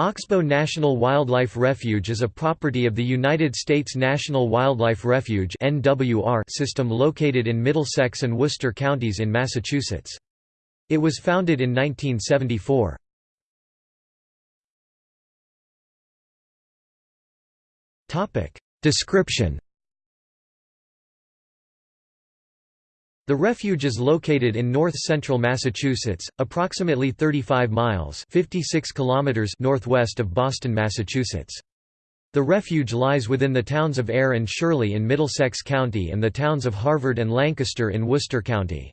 Oxbow National Wildlife Refuge is a property of the United States National Wildlife Refuge system located in Middlesex and Worcester counties in Massachusetts. It was founded in 1974. Description The refuge is located in north-central Massachusetts, approximately 35 miles 56 kilometers northwest of Boston, Massachusetts. The refuge lies within the towns of Ayer and Shirley in Middlesex County and the towns of Harvard and Lancaster in Worcester County.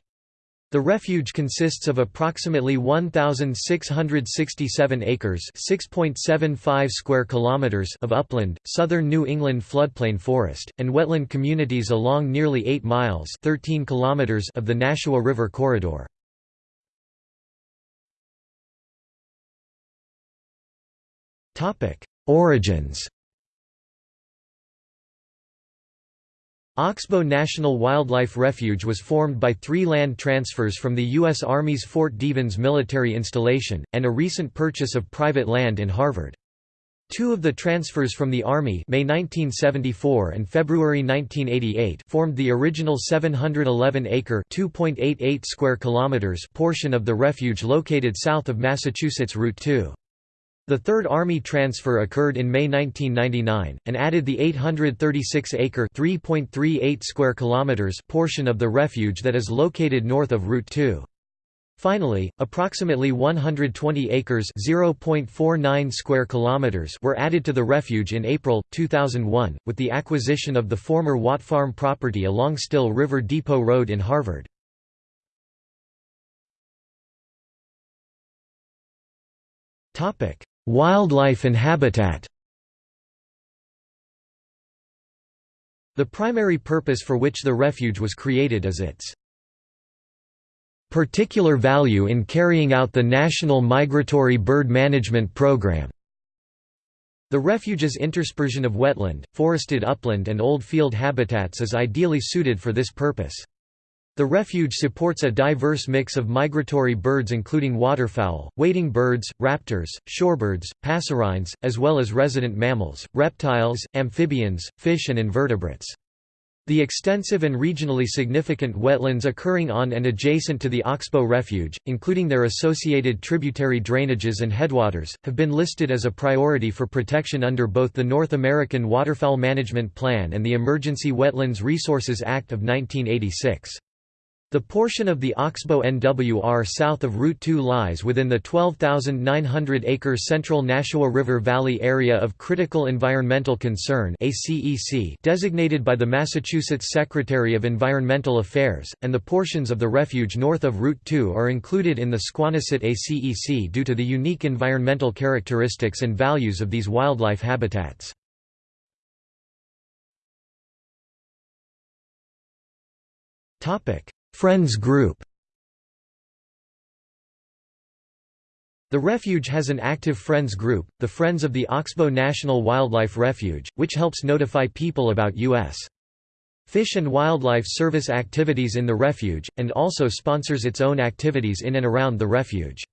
The refuge consists of approximately 1667 acres, 6.75 square kilometers of upland, southern New England floodplain forest, and wetland communities along nearly 8 miles, 13 kilometers of the Nashua River corridor. Topic: Origins Oxbow National Wildlife Refuge was formed by three land transfers from the U.S. Army's Fort Devens military installation, and a recent purchase of private land in Harvard. Two of the transfers from the Army May 1974 and February 1988 formed the original 711-acre (2.88 square kilometers) portion of the refuge located south of Massachusetts Route 2. The Third Army transfer occurred in May 1999, and added the 836-acre (3.38 square kilometers) portion of the refuge that is located north of Route 2. Finally, approximately 120 acres (0.49 square kilometers) were added to the refuge in April 2001 with the acquisition of the former Watt Farm property along Still River Depot Road in Harvard. Topic: Wildlife and habitat The primary purpose for which the refuge was created is its particular value in carrying out the National Migratory Bird Management Program. The refuge's interspersion of wetland, forested upland and old field habitats is ideally suited for this purpose. The refuge supports a diverse mix of migratory birds including waterfowl, wading birds, raptors, shorebirds, passerines, as well as resident mammals, reptiles, amphibians, fish and invertebrates. The extensive and regionally significant wetlands occurring on and adjacent to the Oxbow Refuge, including their associated tributary drainages and headwaters, have been listed as a priority for protection under both the North American Waterfowl Management Plan and the Emergency Wetlands Resources Act of 1986. The portion of the Oxbow NWR south of Route 2 lies within the 12,900-acre central Nashua River Valley Area of Critical Environmental Concern designated by the Massachusetts Secretary of Environmental Affairs, and the portions of the refuge north of Route 2 are included in the Squannassit ACEC due to the unique environmental characteristics and values of these wildlife habitats. Topic Friends Group The refuge has an active Friends group, the Friends of the Oxbow National Wildlife Refuge, which helps notify people about U.S. Fish and Wildlife Service activities in the refuge, and also sponsors its own activities in and around the refuge.